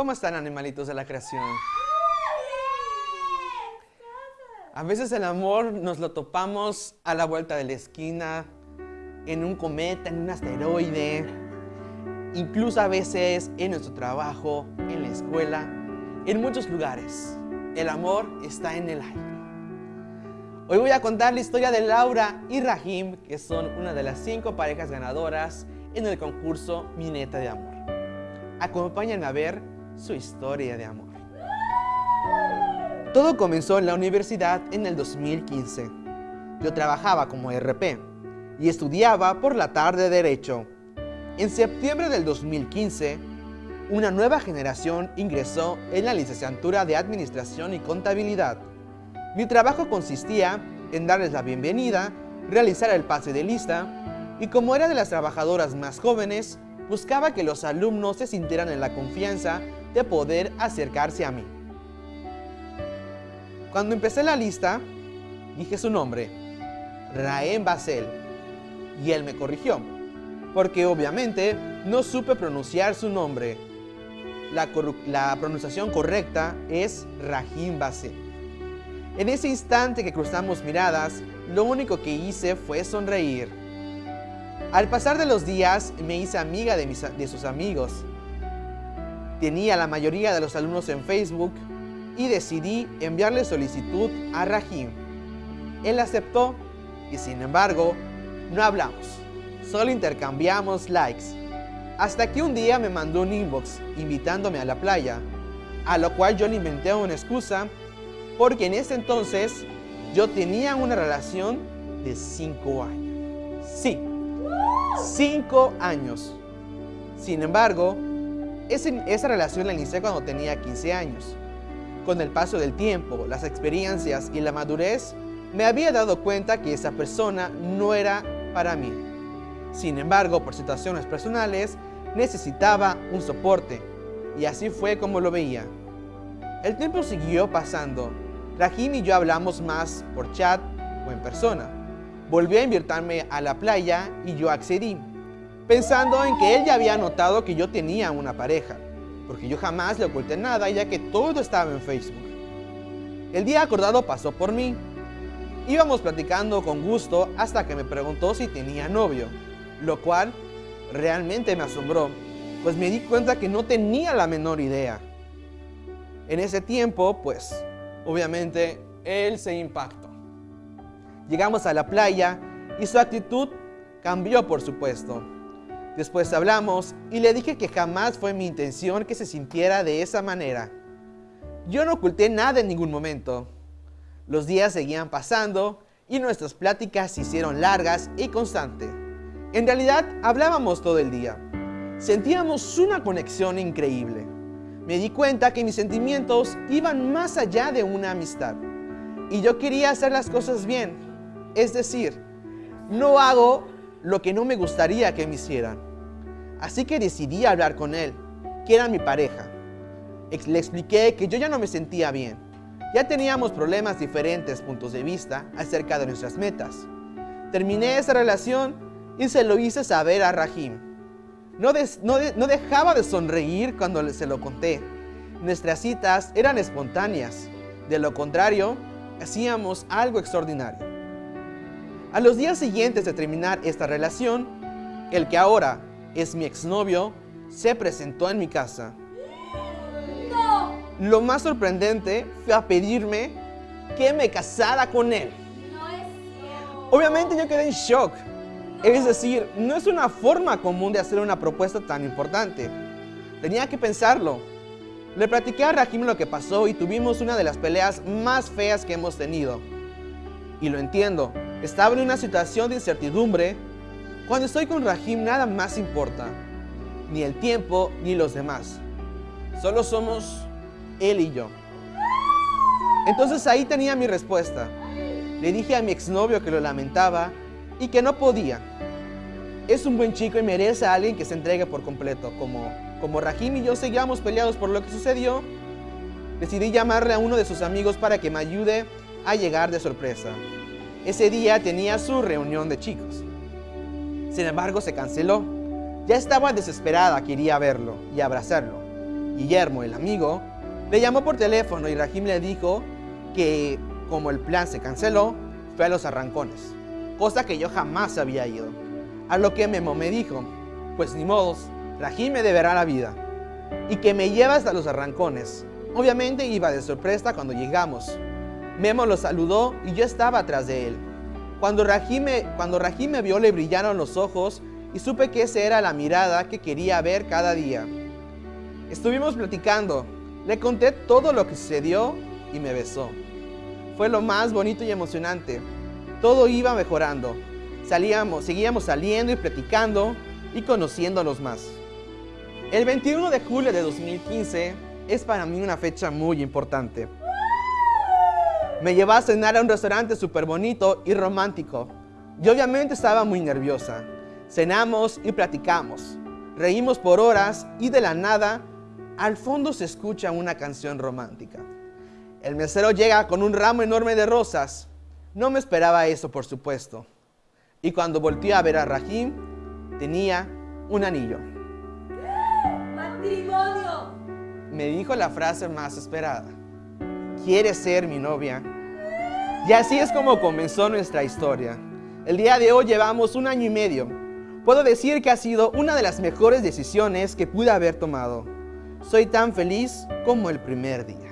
¿Cómo están animalitos de la creación? A veces el amor nos lo topamos a la vuelta de la esquina, en un cometa, en un asteroide, incluso a veces en nuestro trabajo, en la escuela, en muchos lugares. El amor está en el aire. Hoy voy a contar la historia de Laura y Rahim, que son una de las cinco parejas ganadoras en el concurso Mineta de Amor. Acompáñenme a ver su historia de amor. Todo comenzó en la universidad en el 2015. Yo trabajaba como RP y estudiaba por la tarde Derecho. En septiembre del 2015, una nueva generación ingresó en la licenciatura de Administración y Contabilidad. Mi trabajo consistía en darles la bienvenida, realizar el pase de lista y como era de las trabajadoras más jóvenes, buscaba que los alumnos se sintieran en la confianza de poder acercarse a mí. Cuando empecé la lista, dije su nombre, Raem Basel, y él me corrigió, porque obviamente no supe pronunciar su nombre. La, pronunciación correcta es Rahim Basel. En ese instante que cruzamos miradas, lo único que hice fue sonreír. Al pasar de los días, me hice amiga de sus amigos. Tenía la mayoría de los alumnos en Facebook y decidí enviarle solicitud a Rahim. Él aceptó y sin embargo, no hablamos. Solo intercambiamos likes. Hasta que un día me mandó un inbox invitándome a la playa, a lo cual yo le inventé una excusa porque en ese entonces yo tenía una relación de 5 años. Sí, 5 años. Sin embargo, esa relación la inicié cuando tenía 15 años. Con el paso del tiempo, las experiencias y la madurez, me había dado cuenta que esa persona no era para mí. Sin embargo, por situaciones personales, necesitaba un soporte. Y así fue como lo veía. El tiempo siguió pasando. Rahim y yo hablamos más por chat o en persona. Volvió a invitarme a la playa y yo accedí, pensando en que él ya había notado que yo tenía una pareja, porque yo jamás le oculté nada ya que todo estaba en Facebook. El día acordado pasó por mí. Íbamos platicando con gusto hasta que me preguntó si tenía novio, lo cual realmente me asombró, pues me di cuenta que no tenía la menor idea. En ese tiempo, pues, obviamente, él se impactó. Llegamos a la playa y su actitud cambió, por supuesto. Después hablamos y le dije que jamás fue mi intención que se sintiera de esa manera. Yo no oculté nada en ningún momento. Los días seguían pasando y nuestras pláticas se hicieron largas y constantes. En realidad, hablábamos todo el día. Sentíamos una conexión increíble. Me di cuenta que mis sentimientos iban más allá de una amistad. Y yo quería hacer las cosas bien, es decir, no hago lo que no me gustaría que me hicieran. Así que decidí hablar con él, que era mi pareja. Le expliqué que yo ya no me sentía bien. Ya teníamos problemas diferentes puntos de vista acerca de nuestras metas. Terminé esa relación y se lo hice saber a Rahim. No, no dejaba de sonreír cuando se lo conté. Nuestras citas eran espontáneas. De lo contrario, hacíamos algo extraordinario. A los días siguientes de terminar esta relación, el que ahora es mi exnovio se presentó en mi casa. Lo más sorprendente fue a pedirme que me casara con él. Obviamente yo quedé en shock. Es decir, no es una forma común de hacer una propuesta tan importante. Tenía que pensarlo. Le platiqué a Rahim lo que pasó y tuvimos una de las peleas más feas que hemos tenido. Y lo entiendo, estaba en una situación de incertidumbre. Cuando estoy con Rahim nada más importa, ni el tiempo ni los demás. Solo somos él y yo. Entonces ahí tenía mi respuesta. Le dije a mi exnovio que lo lamentaba y que no podía. Es un buen chico y merece a alguien que se entregue por completo. Como, como Rahim y yo seguíamos peleados por lo que sucedió, decidí llamarle a uno de sus amigos para que me ayude a llegar de sorpresa. Ese día tenía su reunión de chicos. Sin embargo, se canceló. Ya estaba desesperada, quería verlo y abrazarlo. Guillermo, el amigo, le llamó por teléfono y Rahim le dijo que como el plan se canceló, fue a los arrancones, cosa que yo jamás había ido. A lo que Memo me dijo, pues ni modos, Rahim me deberá la vida y que me lleva hasta los arrancones. Obviamente iba de sorpresa cuando llegamos. Memo lo saludó y yo estaba atrás de él. Cuando Rahim, me, cuando Rahim me vio le brillaron los ojos y supe que esa era la mirada que quería ver cada día. Estuvimos platicando, le conté todo lo que sucedió y me besó. Fue lo más bonito y emocionante. Todo iba mejorando. Salíamos, seguíamos saliendo y platicando y conociéndonos más. El 21 de julio de 2015 es para mí una fecha muy importante. Me llevó a cenar a un restaurante súper bonito y romántico. Yo obviamente estaba muy nerviosa. Cenamos y platicamos. Reímos por horas y de la nada, al fondo se escucha una canción romántica. El mesero llega con un ramo enorme de rosas. No me esperaba eso, por supuesto. Y cuando volteé a ver a Rahim, tenía un anillo. ¡Matrimonio! Me dijo la frase más esperada. ¿Quieres ser mi novia? Y así es como comenzó nuestra historia. El día de hoy llevamos un año y medio. Puedo decir que ha sido una de las mejores decisiones que pude haber tomado. Soy tan feliz como el primer día.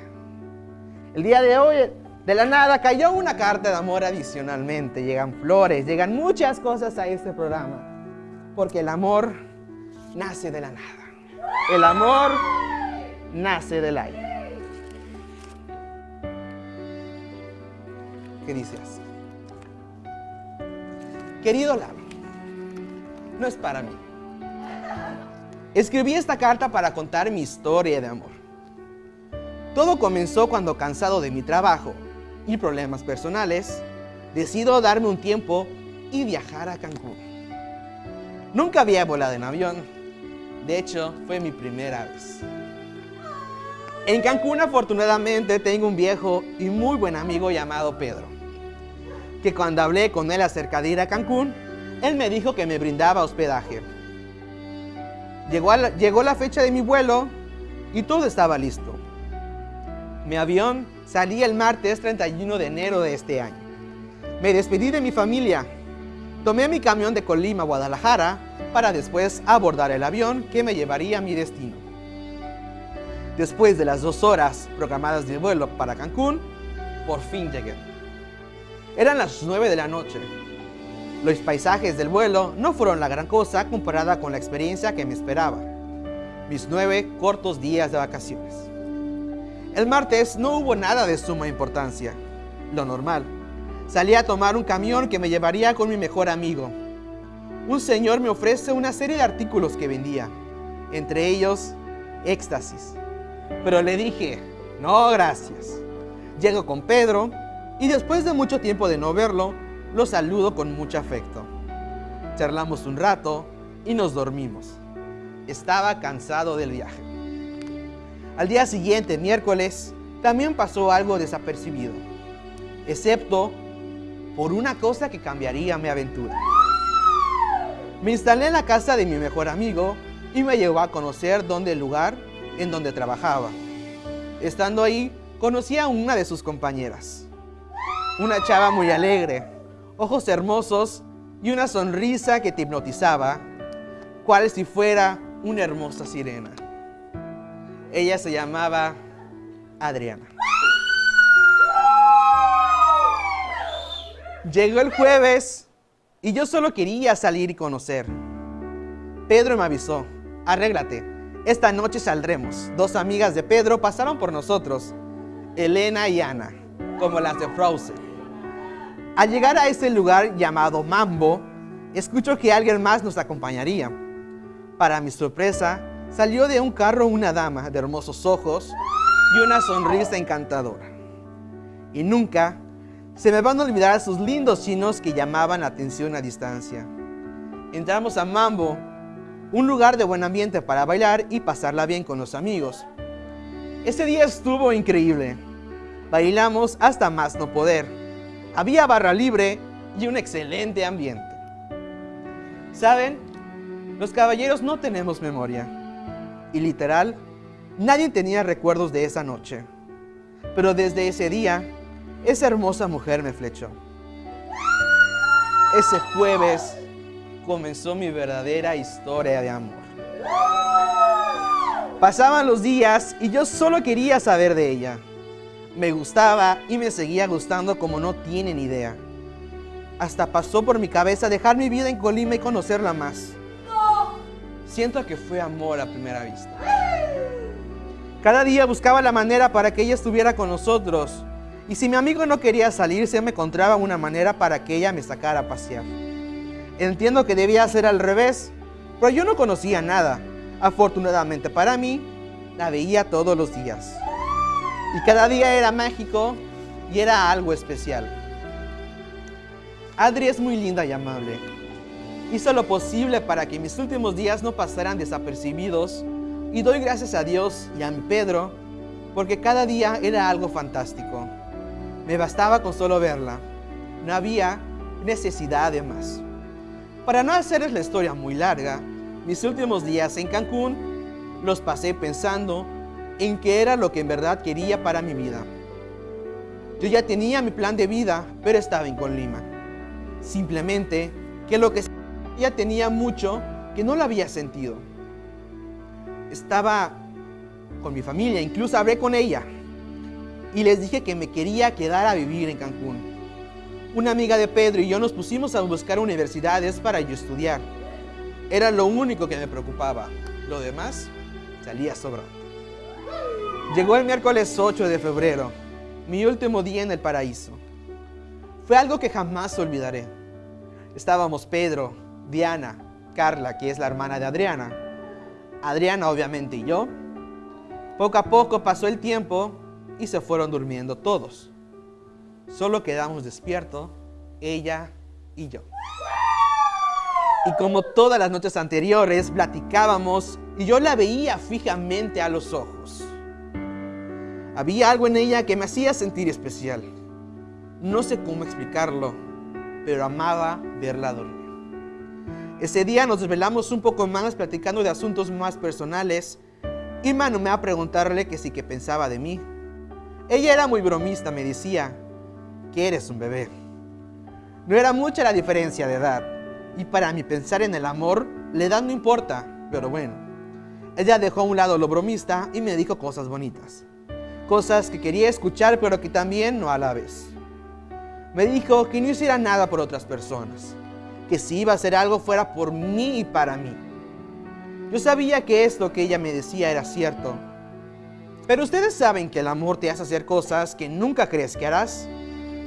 El día de hoy, de la nada, cayó una carta de amor adicionalmente. Llegan flores, llegan muchas cosas a este programa. Porque el amor nace de la nada. El amor nace del aire. ¿Qué dices? Querido Lalo, no es para mí. Escribí esta carta para contar mi historia de amor. Todo comenzó cuando cansado de mi trabajo y problemas personales, decido darme un tiempo y viajar a Cancún. Nunca había volado en avión, de hecho fue mi primera vez. En Cancún afortunadamente tengo un viejo y muy buen amigo llamado Pedro, que cuando hablé con él acerca de ir a Cancún, él me dijo que me brindaba hospedaje. Llegó, la, llegó la fecha de mi vuelo y todo estaba listo. Mi avión salía el martes 31 de enero de este año. Me despedí de mi familia. Tomé mi camión de Colima a Guadalajara para después abordar el avión que me llevaría a mi destino. Después de las dos horas programadas de vuelo para Cancún, por fin llegué. Eran las 9 de la noche. Los paisajes del vuelo no fueron la gran cosa comparada con la experiencia que me esperaba. Mis nueve cortos días de vacaciones. El martes no hubo nada de suma importancia. Lo normal. Salí a tomar un camión que me llevaría con mi mejor amigo. Un señor me ofrece una serie de artículos que vendía. Entre ellos, éxtasis. Pero le dije, no gracias. Llego con Pedro y después de mucho tiempo de no verlo, lo saludo con mucho afecto. Charlamos un rato y nos dormimos. Estaba cansado del viaje. Al día siguiente, miércoles, también pasó algo desapercibido, excepto por una cosa que cambiaría mi aventura. Me instalé en la casa de mi mejor amigo y me llevó a conocer dónde el lugar en donde trabajaba. Estando ahí, conocí a una de sus compañeras. Una chava muy alegre, ojos hermosos y una sonrisa que te hipnotizaba, cual si fuera una hermosa sirena. Ella se llamaba Adriana. Llegó el jueves y yo solo quería salir y conocer. Pedro me avisó, arréglate, esta noche saldremos. Dos amigas de Pedro pasaron por nosotros, Elena y Ana, como las de Frozen. Al llegar a ese lugar llamado Mambo, escucho que alguien más nos acompañaría. Para mi sorpresa, salió de un carro una dama de hermosos ojos y una sonrisa encantadora. Y nunca se me van a olvidar sus lindos chinos que llamaban la atención a distancia. Entramos a Mambo, un lugar de buen ambiente para bailar y pasarla bien con los amigos. Ese día estuvo increíble. Bailamos hasta más no poder. Había barra libre y un excelente ambiente. ¿Saben? Los caballeros no tenemos memoria. Y literal, Nadie tenía recuerdos de esa noche, pero desde ese día, esa hermosa mujer me flechó. Ese jueves comenzó mi verdadera historia de amor. Pasaban los días y yo solo quería saber de ella. Me gustaba y me seguía gustando como no tienen idea. Hasta pasó por mi cabeza dejar mi vida en Colima y conocerla más. Siento que fue amor a primera vista. Cada día buscaba la manera para que ella estuviera con nosotros. Y si mi amigo no quería salirse, me encontraba una manera para que ella me sacara a pasear. Entiendo que debía ser al revés, pero yo no conocía nada. Afortunadamente para mí, la veía todos los días. Y cada día era mágico y era algo especial. Adri es muy linda y amable. Hizo lo posible para que mis últimos días no pasaran desapercibidos y doy gracias a Dios y a mi Pedro porque cada día era algo fantástico. Me bastaba con solo verla. No había necesidad de más. Para no hacerles la historia muy larga, mis últimos días en Cancún los pasé pensando en qué era lo que en verdad quería para mi vida. Yo ya tenía mi plan de vida, pero estaba en Colima. Simplemente que lo que ya tenía mucho que no lo había sentido. Estaba con mi familia, incluso hablé con ella y les dije que me quería quedar a vivir en Cancún. Una amiga de Pedro y yo nos pusimos a buscar universidades para yo estudiar. Era lo único que me preocupaba. Lo demás salía sobrando. Llegó el miércoles 8 de febrero, mi último día en el paraíso. Fue algo que jamás olvidaré. Estábamos Pedro, Diana, Carla, que es la hermana de Adriana, Adriana obviamente y yo. Poco a poco pasó el tiempo y se fueron durmiendo todos. Solo quedamos despiertos, ella y yo. Y como todas las noches anteriores, platicábamos y yo la veía fijamente a los ojos. Había algo en ella que me hacía sentir especial. No sé cómo explicarlo, pero amaba verla dormir. Ese día nos desvelamos un poco más platicando de asuntos más personales y me va a preguntarle que sí que pensaba de mí. Ella era muy bromista, me decía que eres un bebé. No era mucha la diferencia de edad, y para mí pensar en el amor, le da no importa, pero bueno. Ella dejó a un lado lo bromista y me dijo cosas bonitas. Cosas que quería escuchar, pero que también no a la vez. Me dijo que no hiciera nada por otras personas. Que si iba a hacer algo fuera por mí y para mí. Yo sabía que esto que ella me decía era cierto. Pero ustedes saben que el amor te hace hacer cosas que nunca crees que harás.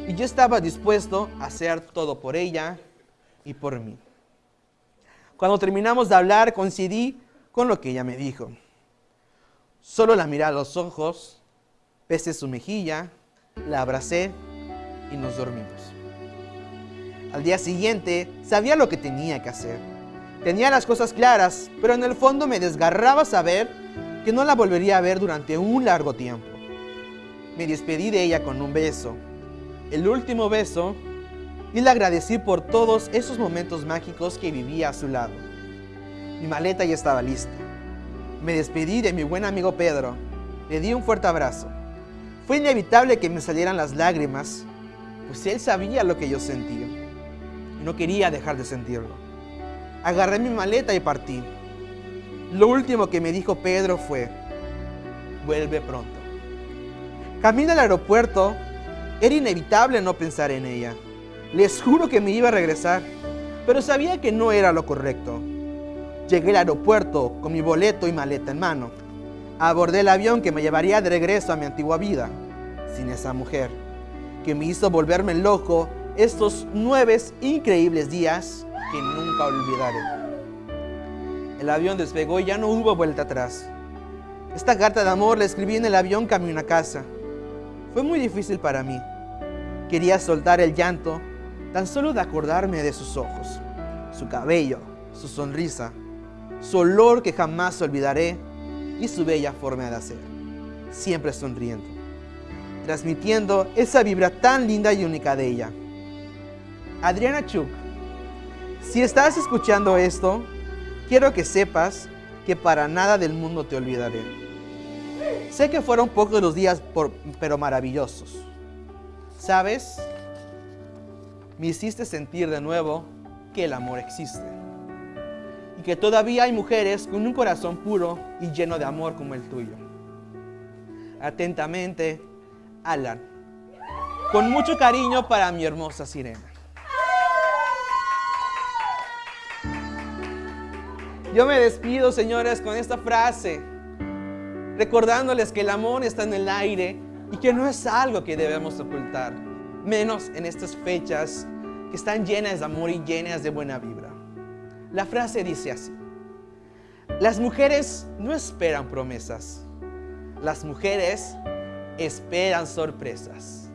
Y yo estaba dispuesto a hacer todo por ella y por mí. Cuando terminamos de hablar, coincidí con lo que ella me dijo. Solo la miré a los ojos, pesé su mejilla, la abracé y nos dormimos. Al día siguiente sabía lo que tenía que hacer. Tenía las cosas claras, pero en el fondo me desgarraba saber que no la volvería a ver durante un largo tiempo. Me despedí de ella con un beso. El último beso y le agradecí por todos esos momentos mágicos que vivía a su lado. Mi maleta ya estaba lista. Me despedí de mi buen amigo Pedro. Le di un fuerte abrazo. Fue inevitable que me salieran las lágrimas, pues él sabía lo que yo sentía. Y no quería dejar de sentirlo. Agarré mi maleta y partí. Lo último que me dijo Pedro fue, vuelve pronto. Camino al aeropuerto, era inevitable no pensar en ella. Les juro que me iba a regresar, pero sabía que no era lo correcto. Llegué al aeropuerto con mi boleto y maleta en mano. Abordé el avión que me llevaría de regreso a mi antigua vida, sin esa mujer, que me hizo volverme loco estos nueve increíbles días que nunca olvidaré. El avión despegó y ya no hubo vuelta atrás. Esta carta de amor la escribí en el avión camino a casa. Fue muy difícil para mí. Quería soltar el llanto tan solo de acordarme de sus ojos, su cabello, su sonrisa, su olor que jamás olvidaré y su bella forma de hacer, siempre sonriendo, transmitiendo esa vibra tan linda y única de ella. Adriana Chuk, si estás escuchando esto, quiero que sepas que para nada del mundo te olvidaré. Sé que fueron pocos los días, pero maravillosos. ¿Sabes? Me hiciste sentir de nuevo que el amor existe. Y que todavía hay mujeres con un corazón puro y lleno de amor como el tuyo. Atentamente, Alan. Con mucho cariño para mi hermosa sirena. Yo me despido, señores, con esta frase, recordándoles que el amor está en el aire y que no es algo que debemos ocultar, menos en estas fechas que están llenas de amor y llenas de buena vibra. La frase dice así, las mujeres no esperan promesas, las mujeres esperan sorpresas.